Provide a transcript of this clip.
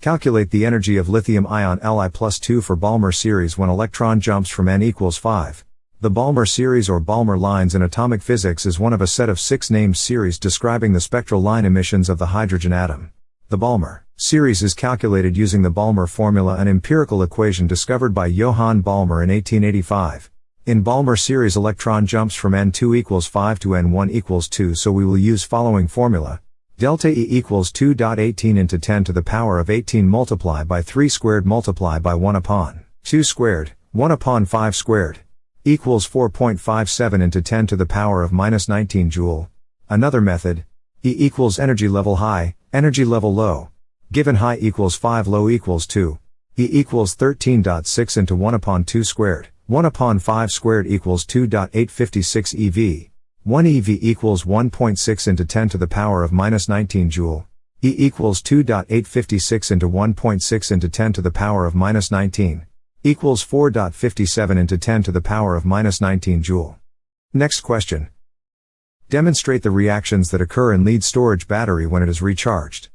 Calculate the energy of lithium-ion Li plus 2 for Balmer series when electron jumps from n equals 5. The Balmer series or Balmer lines in atomic physics is one of a set of six named series describing the spectral line emissions of the hydrogen atom. The Balmer series is calculated using the Balmer formula an empirical equation discovered by Johann Balmer in 1885. In Balmer series electron jumps from n2 equals 5 to n1 equals 2 so we will use following formula. Delta E equals 2.18 into 10 to the power of 18 multiply by 3 squared multiply by 1 upon 2 squared, 1 upon 5 squared, equals 4.57 into 10 to the power of minus 19 joule. Another method, E equals energy level high, energy level low. Given high equals 5 low equals 2. E equals 13.6 into 1 upon 2 squared. 1 upon 5 squared equals 2.856 EV. 1 EV equals 1.6 into 10 to the power of minus 19 joule. E equals 2.856 into 1.6 into 10 to the power of minus 19. Equals 4.57 into 10 to the power of minus 19 joule. Next question. Demonstrate the reactions that occur in lead storage battery when it is recharged.